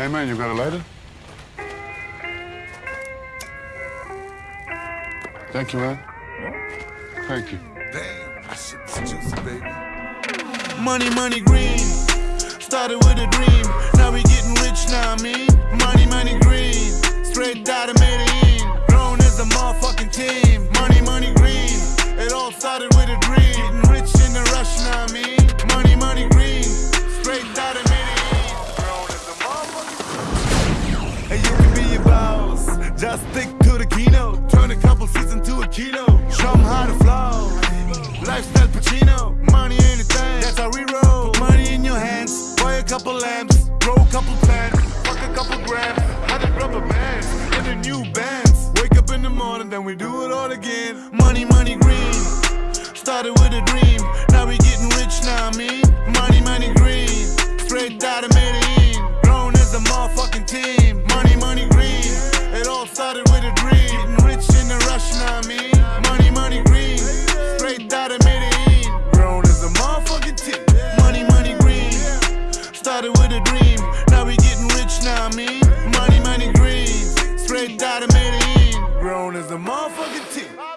Hey, man, you got a lighter? Thank you, man. Thank you. Damn, this shit's juicy, baby. Money, money, green. Started with a dream. Now we getting rich now, I mean. Money, money, green. Straight out of Medellin. Just stick to the keynote. Turn a couple seats into a kilo. Show 'em how to flow. Lifestyle Pacino. Money anything. That's how we roll. Put money in your hands. Buy a couple lamps. Grow a couple plants. Fuck a couple grams. Hundred rubber bands. In the new bands. Wake up in the morning, then we do it all again. Money, money, green. Started with a dream. fucking team.